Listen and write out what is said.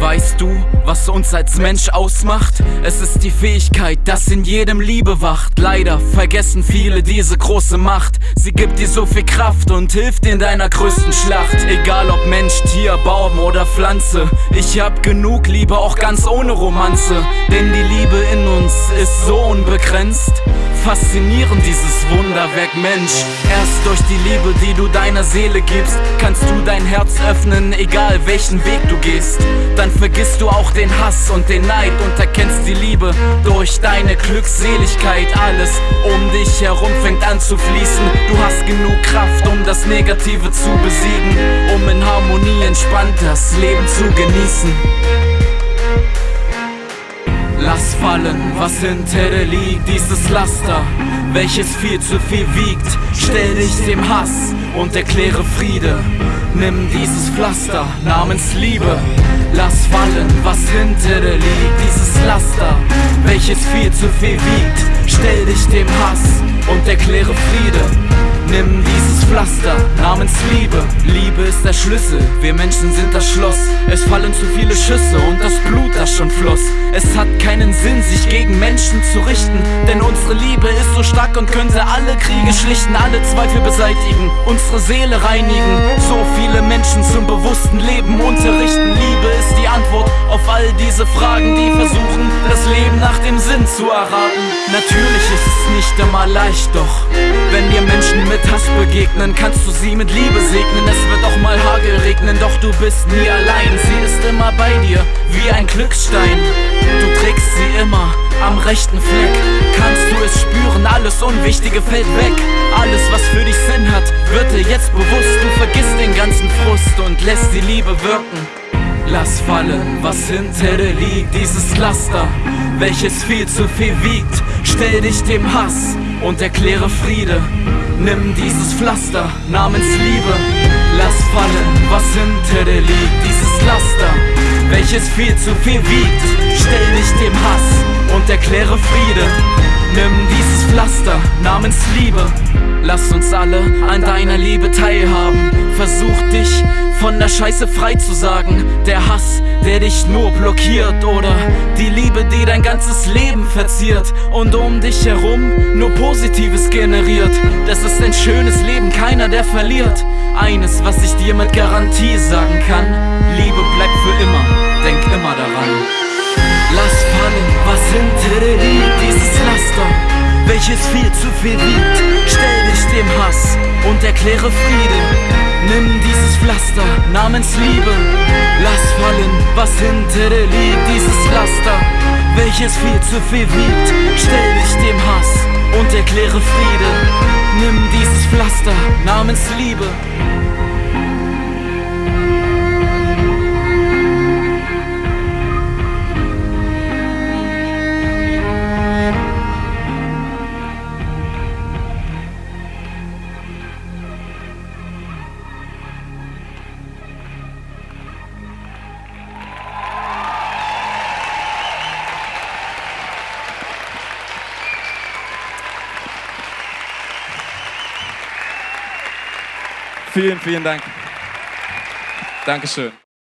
Weißt du, was uns als Mensch ausmacht, es ist die Fähigkeit, dass in jedem Liebe wacht. Leider vergessen viele diese große Macht. Sie gibt dir so viel Kraft und hilft in deiner größten Schlacht. Egal ob Mensch, Tier, Baum oder Pflanze. Ich hab genug Liebe, auch ganz ohne Romanze. Denn die Liebe in uns ist so unbegrenzt. Faszinierend dieses Wunderwerk Mensch. Erst durch die Liebe, die du deiner Seele gibst, kannst du dein Herz öffnen, egal welchen Weg du gehst. Dann vergisst du auch den Hass und den Neid und erkennst die Liebe durch deine Glückseligkeit. Alles um dich herum fängt an zu fließen. Du hast genug Kraft, um das Negative zu besiegen, um in Harmonie entspannt das Leben zu genießen. Lass fallen, was hinter dir liegt, dieses Laster, welches viel zu viel wiegt. Stell dich dem Hass und erkläre Friede. Nimm dieses Pflaster namens Liebe. Lass fallen, was hinter dir liegt, dieses Laster, welches viel zu viel wiegt. Stell dich dem Hass und erkläre Friede. Nimm dieses Pflaster namens Liebe. Liebe ist der Schlüssel, wir Menschen sind das Schloss. Es fallen zu viele Schüsse und das Blut, das schon floss. Es hat keinen Sinn, sich gegen Menschen zu richten, denn unsere Liebe ist so stark und könnte alle Kriege schlichten, alle Zweifel beseitigen, unsere Seele reinigen. So viele Menschen zum bewussten Leben unterrichten. Liebe ist die Antwort auf all diese Fragen, die versuchen, das Leben nach dem Sinn zu erraten. Natürlich ist es nicht immer leicht, doch wenn wir Menschen mit Hass begegnen, kannst du sie mit Liebe segnen. Es wird auch mal Hagel regnen, doch du bist nie allein. Sie ist immer bei dir, wie ein Glücksstein. Du trägst sie immer am rechten Fleck. Kannst du es spüren, alles Unwichtige fällt weg. Alles, was für dich Sinn hat, wird dir jetzt bewusst. Du vergisst den ganzen Frust und lässt die Liebe wirken. Lass fallen, was hinter dir liegt, dieses Laster, welches viel zu viel wiegt. Stell dich dem Hass und erkläre Friede. Nimm dieses Pflaster namens Liebe. Lass fallen, was hinter dir liegt, dieses Laster, welches viel zu viel wiegt. Stell dich dem Hass und erkläre Friede. Nimm dieses Pflaster namens Liebe. Lass uns alle an deiner Liebe teilhaben. Versuch dich von der Scheiße frei zu sagen. Der Hass, der dich nur blockiert. Oder die Liebe, die dein ganzes Leben verziert. Und um dich herum nur Positives generiert. Das ist ein schönes Leben, keiner der verliert. Eines, was ich dir mit Garantie sagen kann. Welches viel zu viel wiegt. Stell dich dem Hass und erkläre Friede. Nimm dieses Pflaster namens Liebe. Lass fallen, was hinter dir liegt, dieses Laster, welches viel zu viel wiegt. Stell dich dem Hass und erkläre Friede. Nimm dieses Pflaster namens Liebe. Vielen, vielen Dank. Dankeschön.